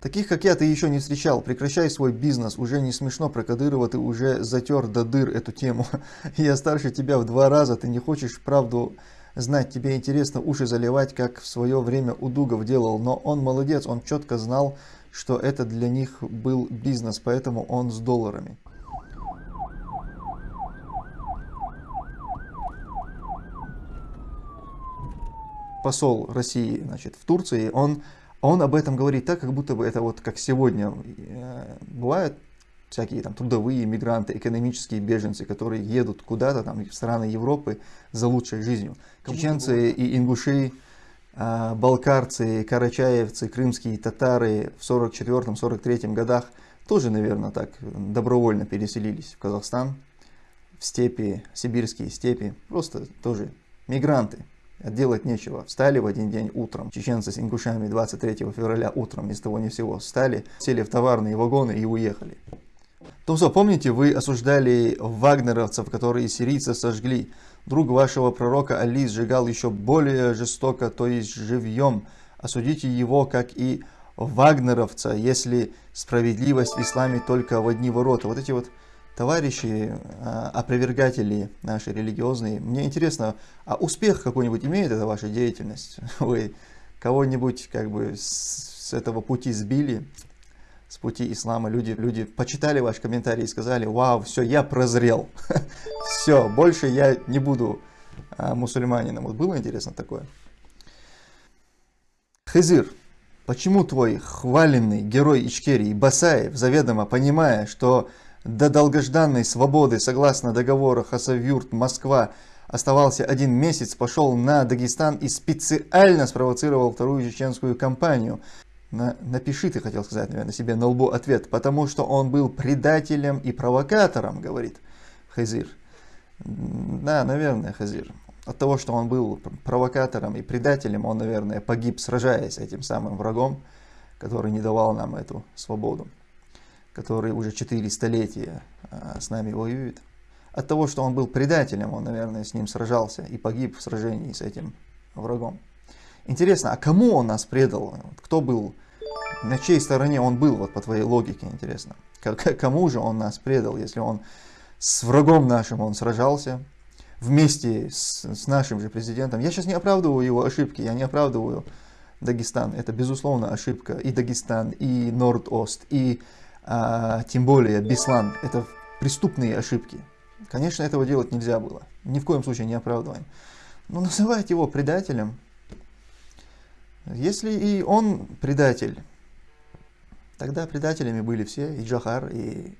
Таких, как я, ты еще не встречал. Прекращай свой бизнес. Уже не смешно про ты уже затер до дыр эту тему. Я старше тебя в два раза, ты не хочешь правду знать. Тебе интересно уши заливать, как в свое время Удугов делал. Но он молодец, он четко знал, что это для них был бизнес, поэтому он с долларами. Посол России значит, в Турции, он он об этом говорит так, как будто бы это вот как сегодня э, бывают всякие там трудовые мигранты, экономические беженцы, которые едут куда-то там в страны Европы за лучшей жизнью. Чеченцы и ингуши, э, балкарцы, карачаевцы, крымские татары в 44-43 годах тоже, наверное, так добровольно переселились в Казахстан, в степи, сибирские степи, просто тоже мигранты делать нечего. Встали в один день утром, чеченцы с ингушами 23 февраля утром, ни с того ни сего, встали, сели в товарные вагоны и уехали. Томсо, помните, вы осуждали вагнеровцев, которые сирийцы сожгли. Друг вашего пророка Али сжигал еще более жестоко, то есть живьем. Осудите его, как и вагнеровца, если справедливость в исламе только в одни ворота. Вот эти вот товарищи, а, опровергатели наши религиозные, мне интересно, а успех какой-нибудь имеет эта ваша деятельность? Вы кого-нибудь как бы с этого пути сбили, с пути ислама, люди, люди почитали ваш комментарий и сказали, вау, все, я прозрел, все, больше я не буду а, мусульманином. Вот было интересно такое? Хызыр, почему твой хваленный герой Ичкерии Басаев, заведомо понимая, что до долгожданной свободы, согласно договору Хасавюрт, Москва, оставался один месяц, пошел на Дагестан и специально спровоцировал вторую чеченскую кампанию. На, напиши, ты хотел сказать, наверное, себе на лбу ответ, потому что он был предателем и провокатором, говорит Хазир. Да, наверное, Хазир. От того, что он был провокатором и предателем, он, наверное, погиб, сражаясь этим самым врагом, который не давал нам эту свободу который уже четыре столетия а, с нами воюет. От того, что он был предателем, он, наверное, с ним сражался и погиб в сражении с этим врагом. Интересно, а кому он нас предал? Кто был, на чьей стороне он был, вот по твоей логике, интересно. Кому же он нас предал, если он с врагом нашим он сражался, вместе с, с нашим же президентом. Я сейчас не оправдываю его ошибки, я не оправдываю Дагестан. Это безусловно ошибка. И Дагестан, и Норд-Ост, и а, тем более Беслан, это преступные ошибки. Конечно, этого делать нельзя было. Ни в коем случае не оправдываем. Но называть его предателем, если и он предатель, тогда предателями были все, и Джахар, и,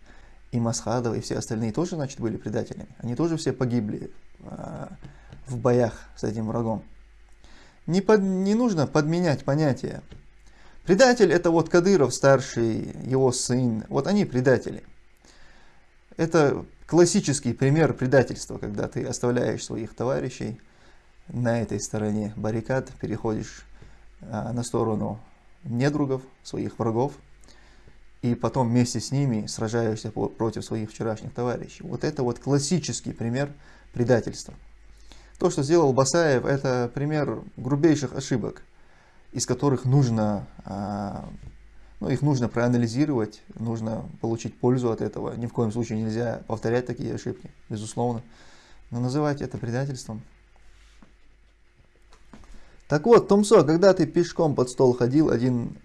и Масхадов, и все остальные тоже, значит, были предателями. Они тоже все погибли а, в боях с этим врагом. Не, под, не нужно подменять понятия. Предатель это вот Кадыров старший, его сын, вот они предатели. Это классический пример предательства, когда ты оставляешь своих товарищей на этой стороне баррикад, переходишь а, на сторону недругов, своих врагов, и потом вместе с ними сражаешься против своих вчерашних товарищей. Вот это вот классический пример предательства. То, что сделал Басаев, это пример грубейших ошибок из которых нужно, а, ну, их нужно проанализировать, нужно получить пользу от этого. Ни в коем случае нельзя повторять такие ошибки, безусловно. Но называть это предательством. Так вот, Томсо, когда ты пешком под стол ходил, один,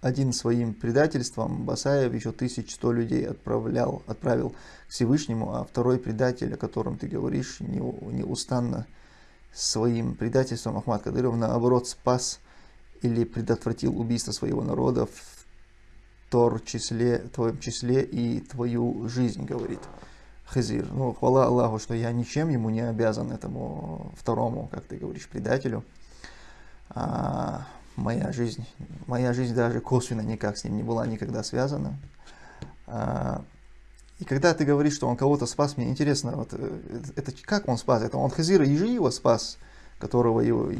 один своим предательством, Басаев еще 1100 людей отправлял, отправил к Всевышнему, а второй предатель, о котором ты говоришь, неустанно своим предательством Ахмад Кадыров, наоборот, спас или предотвратил убийство своего народа в тор числе, твоем числе и твою жизнь, говорит Хазир. Ну, хвала Аллаху, что я ничем ему не обязан, этому второму, как ты говоришь, предателю. А моя жизнь, моя жизнь даже косвенно никак с ним не была никогда связана. А, и когда ты говоришь, что он кого-то спас, мне интересно, вот, э, это как он спас? Это он Хазира Ежиева спас, которого его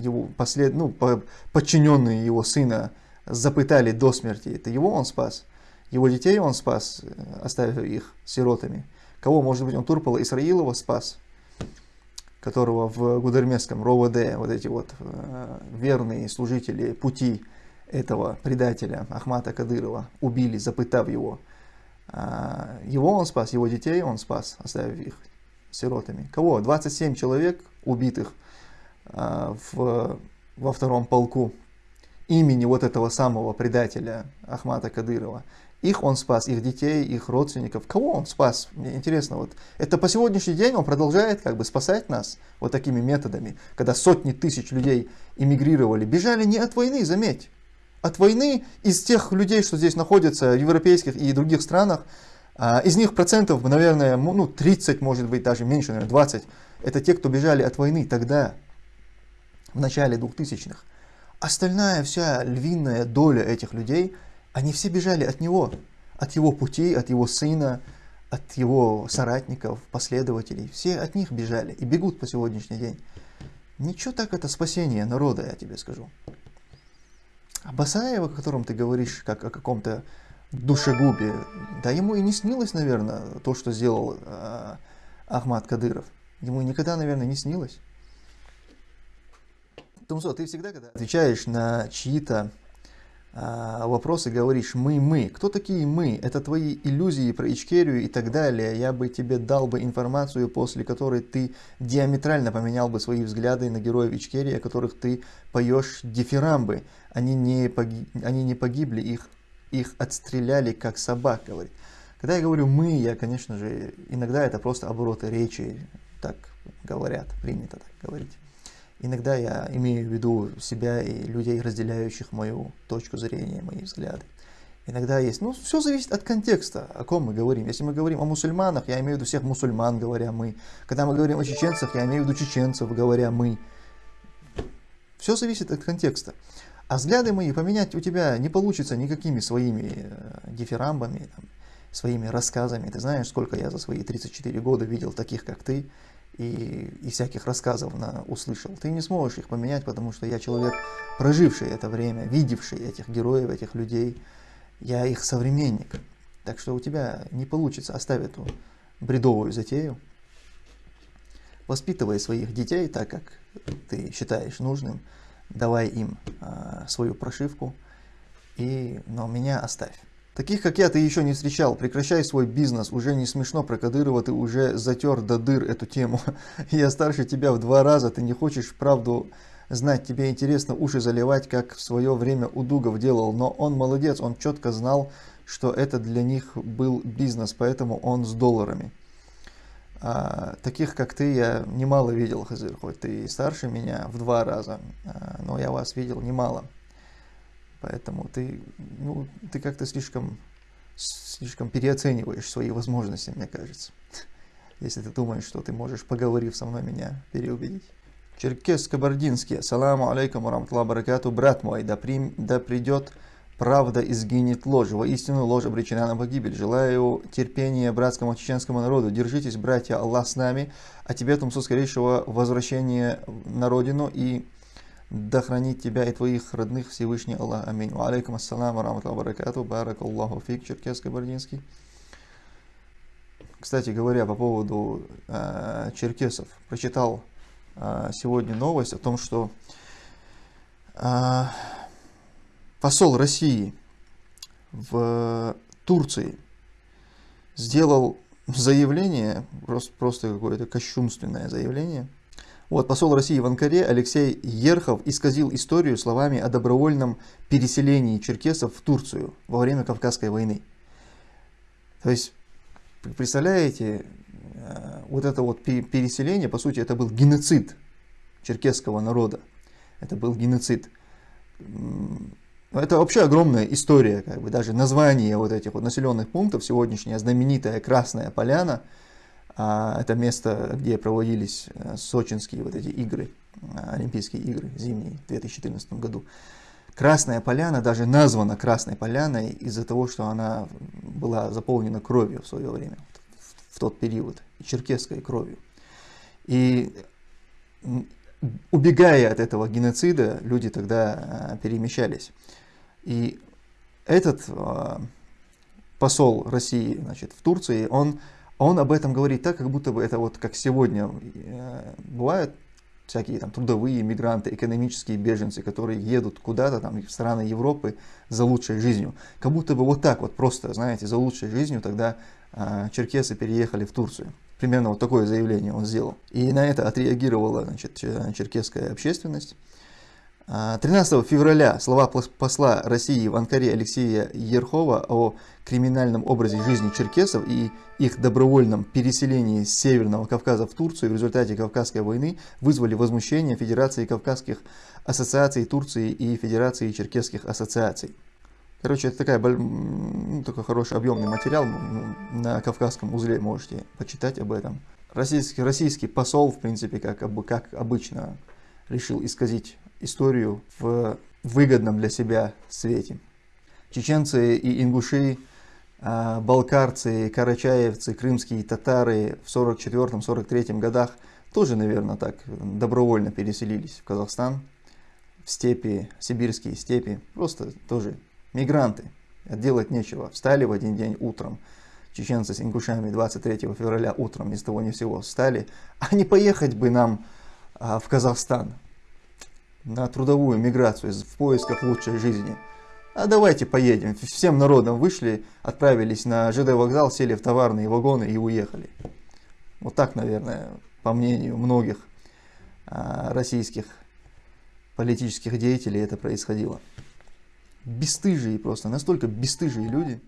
его послед, ну, по, подчиненные его сына запытали до смерти, это его он спас. Его детей он спас, э, оставив их сиротами. Кого, может быть, он Турпала Исраилова спас, которого в Гудермесском РОВД, вот эти вот э, верные служители пути этого предателя Ахмата Кадырова убили, запытав его. А, его он спас, его детей он спас, оставив их сиротами. Кого? 27 человек убитых в, во втором полку имени вот этого самого предателя Ахмата Кадырова. Их он спас, их детей, их родственников. Кого он спас? Мне интересно, вот это по сегодняшний день он продолжает как бы спасать нас вот такими методами, когда сотни тысяч людей эмигрировали, бежали не от войны, заметь, от войны из тех людей, что здесь находятся, в европейских и других странах, а, из них процентов, наверное, ну 30, может быть, даже меньше, наверное, 20, это те, кто бежали от войны тогда, в начале 2000-х. Остальная вся львиная доля этих людей, они все бежали от него, от его путей, от его сына, от его соратников, последователей. Все от них бежали и бегут по сегодняшний день. Ничего так это спасение народа, я тебе скажу. А Басаева, о котором ты говоришь, как о каком-то душегубе, да ему и не снилось, наверное, то, что сделал э, Ахмад Кадыров. Ему никогда, наверное, не снилось. Тумсо, ты всегда, когда отвечаешь на чьи-то а, вопросы, говоришь «мы, мы». Кто такие «мы»? Это твои иллюзии про Ичкерию и так далее. Я бы тебе дал бы информацию, после которой ты диаметрально поменял бы свои взгляды на героев Ичкерии, о которых ты поешь дифирамбы. Они не, погиб... Они не погибли, их, их отстреляли как собак, говорит. Когда я говорю «мы», я, конечно же, иногда это просто обороты речи, так говорят, принято так говорить. Иногда я имею в виду себя и людей, разделяющих мою точку зрения, мои взгляды. Иногда есть, ну, все зависит от контекста, о ком мы говорим. Если мы говорим о мусульманах, я имею в виду всех мусульман, говоря мы. Когда мы говорим о чеченцах, я имею в виду чеченцев, говоря мы. Все зависит от контекста. А взгляды мои поменять у тебя не получится никакими своими э, дифирамбами, там, своими рассказами. Ты знаешь, сколько я за свои 34 года видел таких, как ты, и, и всяких рассказов на, услышал. Ты не сможешь их поменять, потому что я человек, проживший это время, видевший этих героев, этих людей. Я их современник. Так что у тебя не получится оставить эту бредовую затею. Воспитывай своих детей так, как ты считаешь нужным. Давай им э, свою прошивку. И, но меня оставь. Таких, как я, ты еще не встречал. Прекращай свой бизнес. Уже не смешно про Кадырова, ты уже затер до дыр эту тему. Я старше тебя в два раза, ты не хочешь правду знать. Тебе интересно уши заливать, как в свое время Удугов делал. Но он молодец, он четко знал, что это для них был бизнес, поэтому он с долларами. А, таких, как ты, я немало видел, Хазыр, хоть ты и старше меня в два раза, а, но я вас видел немало. Поэтому ты, ну, ты как-то слишком, слишком переоцениваешь свои возможности, мне кажется. Если ты думаешь, что ты можешь, поговорив со мной, меня переубедить. Черкес Кабардинский. Саламу алейкум, рамтла баракату, брат мой, да, при, да придет правда и сгинет ложь. Воистину ложь обречена на погибель. Желаю терпения братскому чеченскому народу. Держитесь, братья, Аллах с нами. А тебе, Тумсу, скорейшего возвращения на родину и да хранит тебя и твоих родных Всевышний Аллах. Аминь. Алейкум ассаламу раматуллаху баракату. Барак Аллаху фик, Черкесский Бординский. Кстати говоря, по поводу э, черкесов, прочитал э, сегодня новость о том, что э, посол России в Турции сделал заявление, просто, просто какое-то кощунственное заявление, вот, посол России в Анкаре Алексей Ерхов исказил историю словами о добровольном переселении черкесов в Турцию во время Кавказской войны. То есть, представляете, э, вот это вот переселение, по сути, это был геноцид черкесского народа. Это был геноцид. Это вообще огромная история, как бы даже название вот этих вот населенных пунктов, сегодняшняя знаменитая Красная Поляна – это место, где проводились э, сочинские вот эти игры, э, Олимпийские игры зимние в 2014 году. Красная поляна даже названа Красной поляной из-за того, что она была заполнена кровью в свое время, в тот период, черкесской кровью. И убегая от этого геноцида, люди тогда э, перемещались. И этот посол России значит, в Турции, он он об этом говорит так, как будто бы это вот как сегодня э, бывает всякие там трудовые мигранты, экономические беженцы, которые едут куда-то там в страны Европы за лучшей жизнью. Как будто бы вот так вот просто, знаете, за лучшей жизнью тогда э, черкесы переехали в Турцию. Примерно вот такое заявление он сделал. И на это отреагировала значит, черкесская общественность. 13 а, февраля слова посла России в Анкаре Алексея Ерхова о криминальном образе жизни черкесов и их добровольном переселении с Северного Кавказа в Турцию в результате Кавказской войны вызвали возмущение Федерации Кавказских ассоциаций Турции и Федерации черкесских ассоциаций. Короче, это такая, ну, такой хороший объемный материал, на Кавказском узле можете почитать об этом. Российский, российский посол, в принципе, как, как обычно, решил исказить историю в выгодном для себя свете. Чеченцы и ингуши, а, балкарцы, карачаевцы, крымские татары в 44-43 годах тоже, наверное, так добровольно переселились в Казахстан, в степи, сибирские степи, просто тоже мигранты, делать нечего, встали в один день утром, чеченцы с ингушами 23 февраля утром ни с того ни с сего встали, а не поехать бы нам а, в Казахстан, на трудовую миграцию в поисках лучшей жизни. А давайте поедем. Всем народом вышли, отправились на ЖД вокзал, сели в товарные вагоны и уехали. Вот так, наверное, по мнению многих а, российских политических деятелей это происходило. Бестыжие просто, настолько бесстыжие люди.